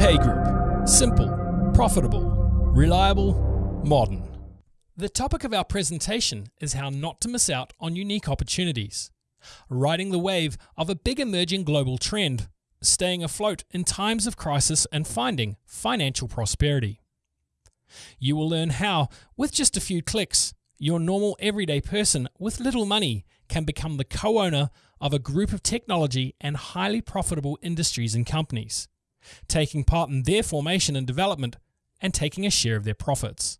Pay Group. Simple, profitable, reliable, modern. The topic of our presentation is how not to miss out on unique opportunities. Riding the wave of a big emerging global trend, staying afloat in times of crisis and finding financial prosperity. You will learn how, with just a few clicks, your normal everyday person with little money can become the co owner of a group of technology and highly profitable industries and companies, taking part in their formation and development and taking a share of their profits.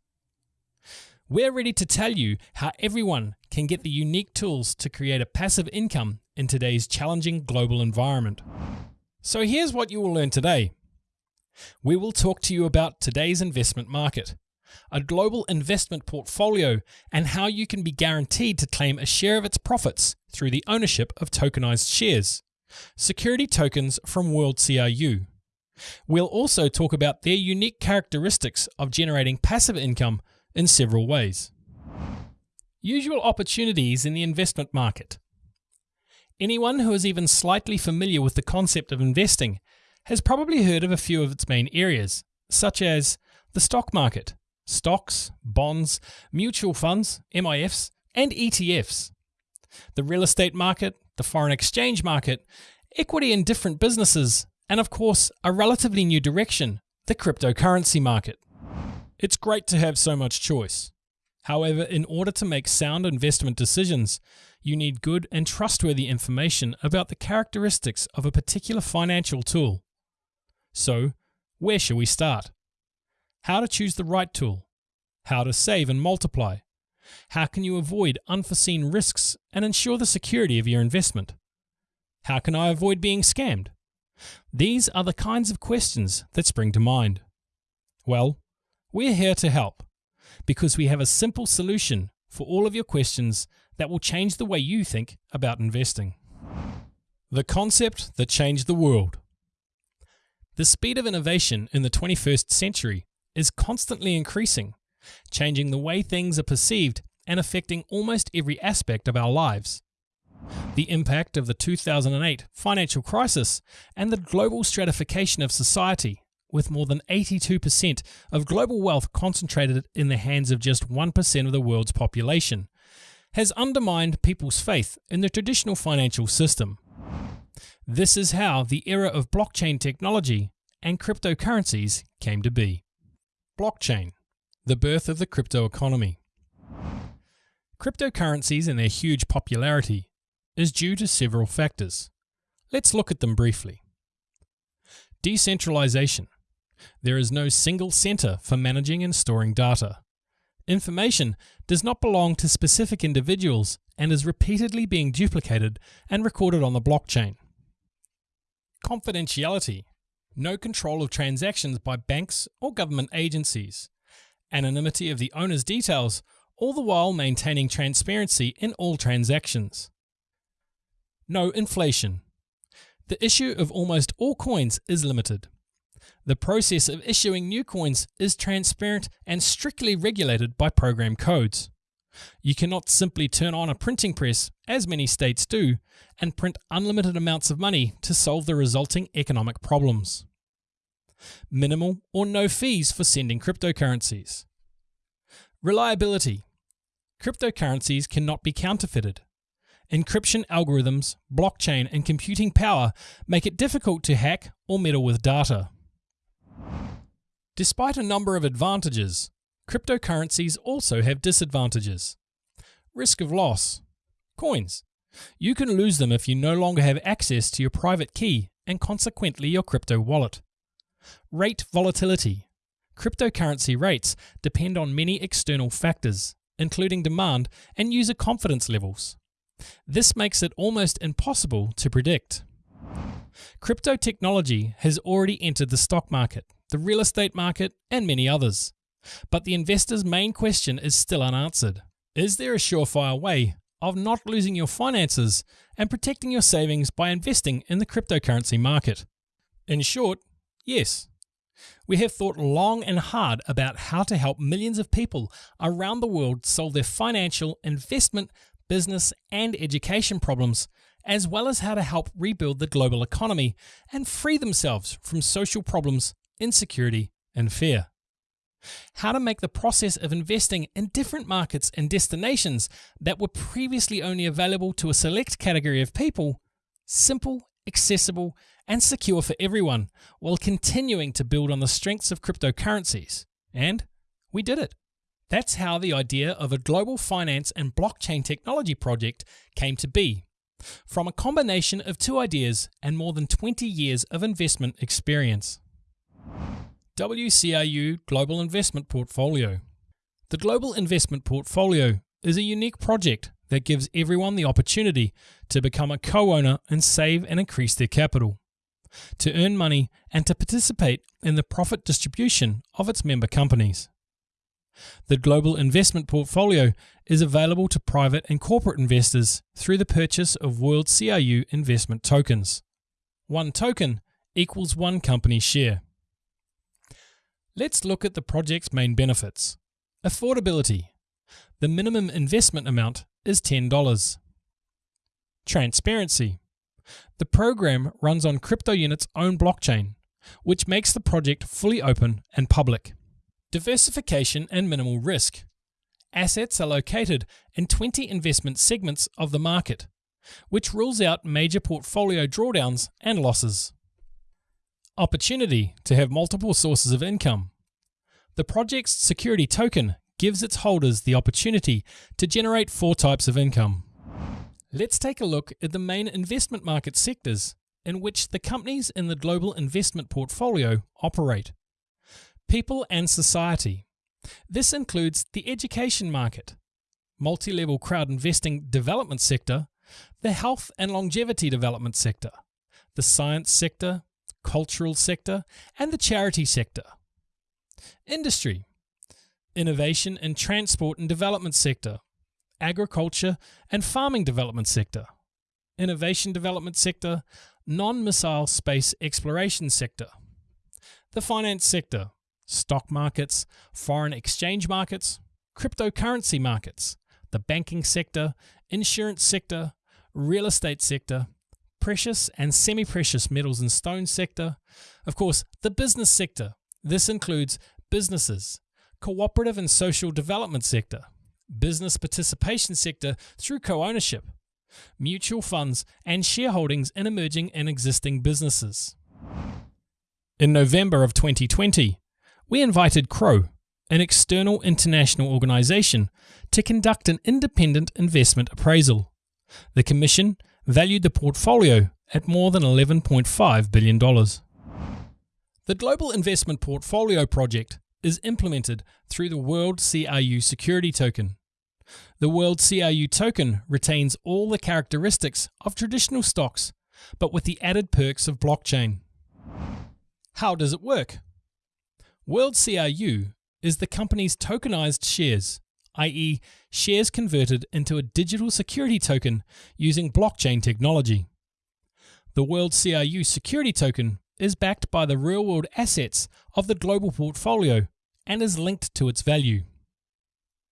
We're ready to tell you how everyone can get the unique tools to create a passive income in today's challenging global environment. So here's what you will learn today. We will talk to you about today's investment market, a global investment portfolio, and how you can be guaranteed to claim a share of its profits through the ownership of tokenized shares, security tokens from World CRU. We'll also talk about their unique characteristics of generating passive income in several ways. Usual opportunities in the investment market. Anyone who is even slightly familiar with the concept of investing has probably heard of a few of its main areas, such as the stock market, stocks, bonds, mutual funds, MIFs, and ETFs, the real estate market, the foreign exchange market, equity in different businesses, and of course, a relatively new direction, the cryptocurrency market. It's great to have so much choice. However, in order to make sound investment decisions, you need good and trustworthy information about the characteristics of a particular financial tool. So, where shall we start? How to choose the right tool? How to save and multiply? How can you avoid unforeseen risks and ensure the security of your investment? How can I avoid being scammed? These are the kinds of questions that spring to mind. Well, we're here to help because we have a simple solution for all of your questions that will change the way you think about investing. The concept that changed the world. The speed of innovation in the 21st century is constantly increasing, changing the way things are perceived and affecting almost every aspect of our lives. The impact of the 2008 financial crisis and the global stratification of society with more than 82% of global wealth concentrated in the hands of just 1% of the world's population, has undermined people's faith in the traditional financial system. This is how the era of blockchain technology and cryptocurrencies came to be. Blockchain, the birth of the crypto economy. Cryptocurrencies and their huge popularity is due to several factors. Let's look at them briefly. Decentralization. There is no single center for managing and storing data. Information does not belong to specific individuals and is repeatedly being duplicated and recorded on the blockchain. Confidentiality. No control of transactions by banks or government agencies. Anonymity of the owner's details, all the while maintaining transparency in all transactions. No inflation. The issue of almost all coins is limited. The process of issuing new coins is transparent and strictly regulated by program codes. You cannot simply turn on a printing press, as many states do, and print unlimited amounts of money to solve the resulting economic problems. Minimal or no fees for sending cryptocurrencies. Reliability. Cryptocurrencies cannot be counterfeited. Encryption algorithms, blockchain, and computing power make it difficult to hack or meddle with data. Despite a number of advantages, cryptocurrencies also have disadvantages. Risk of loss. Coins. You can lose them if you no longer have access to your private key and consequently your crypto wallet. Rate volatility. Cryptocurrency rates depend on many external factors, including demand and user confidence levels. This makes it almost impossible to predict. Crypto technology has already entered the stock market the real estate market, and many others. But the investor's main question is still unanswered. Is there a surefire way of not losing your finances and protecting your savings by investing in the cryptocurrency market? In short, yes. We have thought long and hard about how to help millions of people around the world solve their financial, investment, business, and education problems, as well as how to help rebuild the global economy and free themselves from social problems insecurity, and fear. How to make the process of investing in different markets and destinations that were previously only available to a select category of people simple, accessible, and secure for everyone while continuing to build on the strengths of cryptocurrencies. And we did it. That's how the idea of a global finance and blockchain technology project came to be. From a combination of two ideas and more than 20 years of investment experience. WCIU Global Investment Portfolio. The Global Investment Portfolio is a unique project that gives everyone the opportunity to become a co owner and save and increase their capital, to earn money, and to participate in the profit distribution of its member companies. The Global Investment Portfolio is available to private and corporate investors through the purchase of World CRU investment tokens. One token equals one company share. Let's look at the project's main benefits. Affordability. The minimum investment amount is $10. Transparency. The program runs on CryptoUnit's own blockchain, which makes the project fully open and public. Diversification and minimal risk. Assets are located in 20 investment segments of the market, which rules out major portfolio drawdowns and losses. Opportunity to have multiple sources of income. The project's security token gives its holders the opportunity to generate four types of income. Let's take a look at the main investment market sectors in which the companies in the global investment portfolio operate people and society. This includes the education market, multi level crowd investing development sector, the health and longevity development sector, the science sector, cultural sector, and the charity sector. Industry, innovation and transport and development sector, agriculture and farming development sector, innovation development sector, non missile space exploration sector, the finance sector, stock markets, foreign exchange markets, cryptocurrency markets, the banking sector, insurance sector, real estate sector, precious and semi precious metals and stone sector, of course, the business sector. This includes businesses, cooperative and social development sector, business participation sector through co ownership, mutual funds, and shareholdings in emerging and existing businesses. In November of 2020, we invited Crowe, an external international organisation, to conduct an independent investment appraisal. The Commission valued the portfolio at more than $11.5 billion. The Global Investment Portfolio Project is implemented through the World CRU Security Token. The World CRU token retains all the characteristics of traditional stocks, but with the added perks of blockchain. How does it work? World CRU is the company's tokenized shares, i.e., shares converted into a digital security token using blockchain technology. The World CRU security token is backed by the real world assets of the global portfolio and is linked to its value.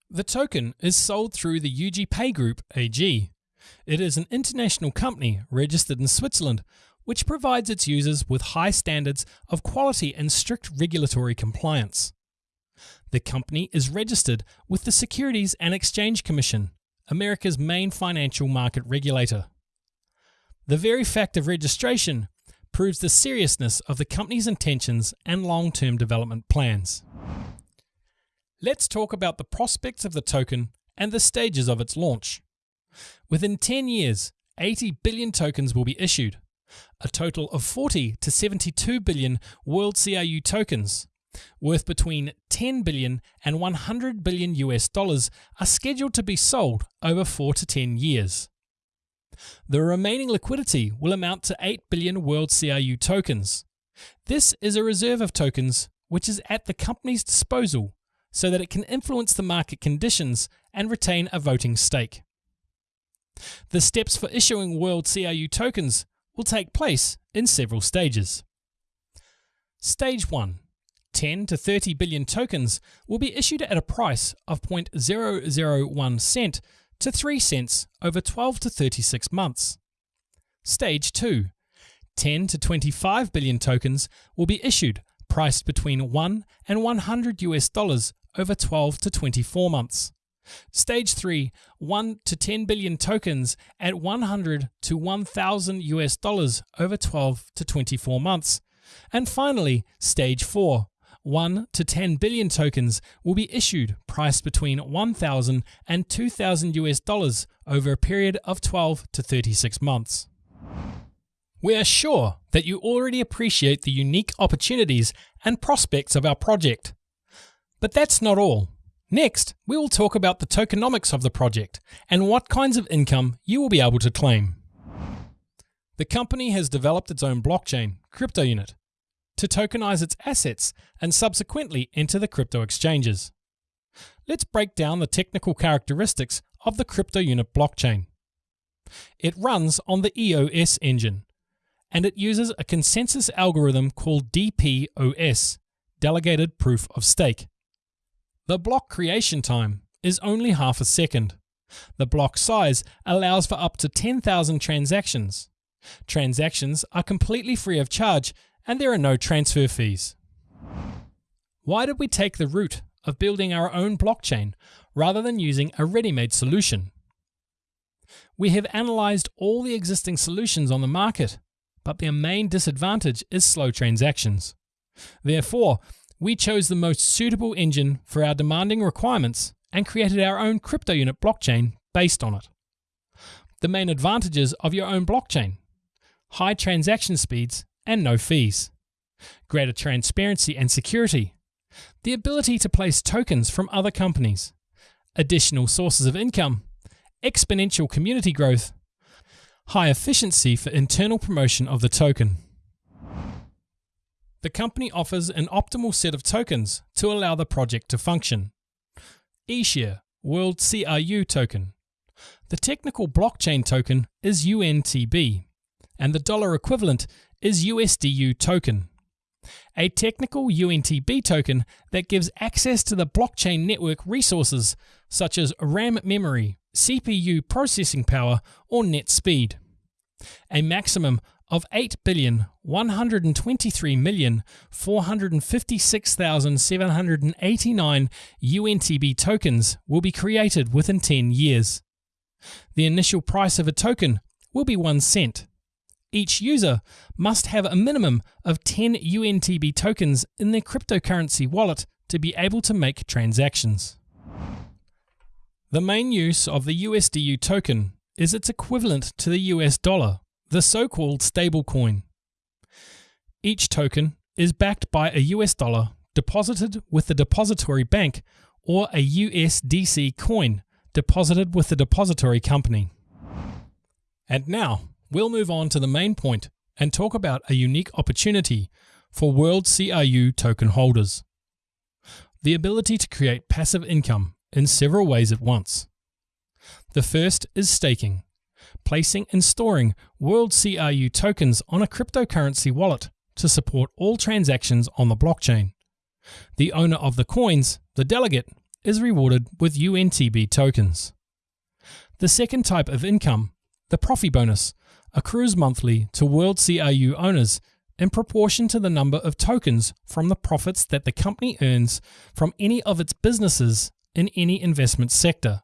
The token is sold through the UG Pay Group AG. It is an international company registered in Switzerland which provides its users with high standards of quality and strict regulatory compliance. The company is registered with the Securities and Exchange Commission, America's main financial market regulator. The very fact of registration proves the seriousness of the company's intentions and long term development plans. Let's talk about the prospects of the token and the stages of its launch. Within 10 years, 80 billion tokens will be issued, a total of 40 to 72 billion World CRU tokens, worth between 10 billion and 100 billion US dollars, are scheduled to be sold over 4 to 10 years. The remaining liquidity will amount to 8 billion World CRU tokens. This is a reserve of tokens which is at the company's disposal so that it can influence the market conditions and retain a voting stake. The steps for issuing World CRU tokens will take place in several stages. Stage 1 10 to 30 billion tokens will be issued at a price of 0.001 cent to 3 cents over 12 to 36 months. Stage 2 10 to 25 billion tokens will be issued priced between 1 and 100 US dollars over 12 to 24 months. Stage 3, 1 to 10 billion tokens at 100 to 1000 US dollars over 12 to 24 months. And finally, stage 4, 1 to 10 billion tokens will be issued priced between 1000 and 2000 US dollars over a period of 12 to 36 months. We are sure that you already appreciate the unique opportunities and prospects of our project. But that's not all. Next, we will talk about the tokenomics of the project and what kinds of income you will be able to claim. The company has developed its own blockchain, crypto unit, to tokenize its assets and subsequently enter the crypto exchanges. Let's break down the technical characteristics of the crypto unit blockchain. It runs on the EOS engine, and it uses a consensus algorithm called DPoS, Delegated Proof of Stake. The block creation time is only half a second. The block size allows for up to 10,000 transactions. Transactions are completely free of charge and there are no transfer fees. Why did we take the route of building our own blockchain rather than using a ready-made solution? We have analyzed all the existing solutions on the market, but their main disadvantage is slow transactions. Therefore, we chose the most suitable engine for our demanding requirements and created our own crypto unit blockchain based on it. The main advantages of your own blockchain high transaction speeds and no fees, greater transparency and security, the ability to place tokens from other companies, additional sources of income, exponential community growth, high efficiency for internal promotion of the token. The company offers an optimal set of tokens to allow the project to function. eShare World CRU token. The technical blockchain token is UNTB, and the dollar equivalent is USDU token. A technical UNTB token that gives access to the blockchain network resources such as RAM memory, CPU processing power, or net speed. A maximum of 8,123,456,789 UNTB tokens will be created within 10 years. The initial price of a token will be 1 cent. Each user must have a minimum of 10 UNTB tokens in their cryptocurrency wallet to be able to make transactions. The main use of the USDU token is its equivalent to the US dollar the so-called stablecoin. Each token is backed by a US dollar deposited with the depository bank or a USDC coin deposited with the depository company. And now, we'll move on to the main point and talk about a unique opportunity for World CRU token holders. The ability to create passive income in several ways at once. The first is staking placing and storing World CRU tokens on a cryptocurrency wallet to support all transactions on the blockchain. The owner of the coins, the delegate, is rewarded with UNTB tokens. The second type of income, the Profi bonus, accrues monthly to World CRU owners in proportion to the number of tokens from the profits that the company earns from any of its businesses in any investment sector.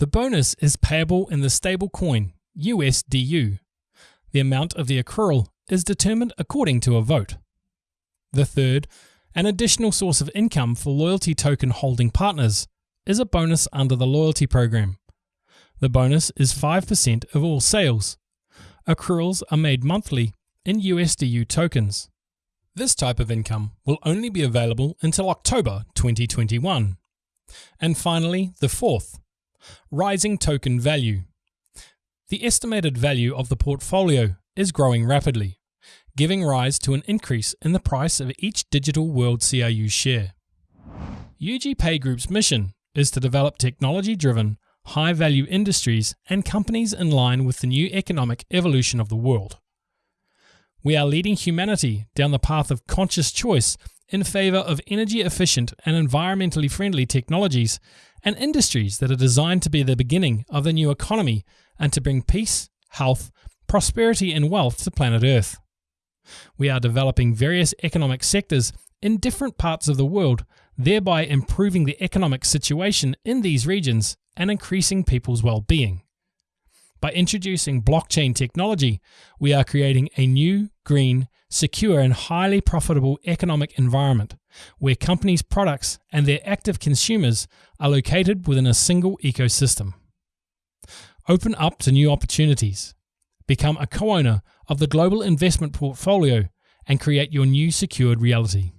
The bonus is payable in the stable coin, USDU. The amount of the accrual is determined according to a vote. The third, an additional source of income for loyalty token holding partners, is a bonus under the loyalty program. The bonus is 5% of all sales. Accruals are made monthly in USDU tokens. This type of income will only be available until October 2021. And finally, the fourth, Rising token value. The estimated value of the portfolio is growing rapidly, giving rise to an increase in the price of each digital World CRU share. UG Pay Group's mission is to develop technology driven, high value industries and companies in line with the new economic evolution of the world. We are leading humanity down the path of conscious choice in favor of energy efficient and environmentally friendly technologies and industries that are designed to be the beginning of the new economy and to bring peace, health, prosperity, and wealth to planet Earth. We are developing various economic sectors in different parts of the world, thereby improving the economic situation in these regions and increasing people's well being. By introducing blockchain technology, we are creating a new, green, secure, and highly profitable economic environment where companies' products and their active consumers are located within a single ecosystem. Open up to new opportunities. Become a co owner of the global investment portfolio and create your new secured reality.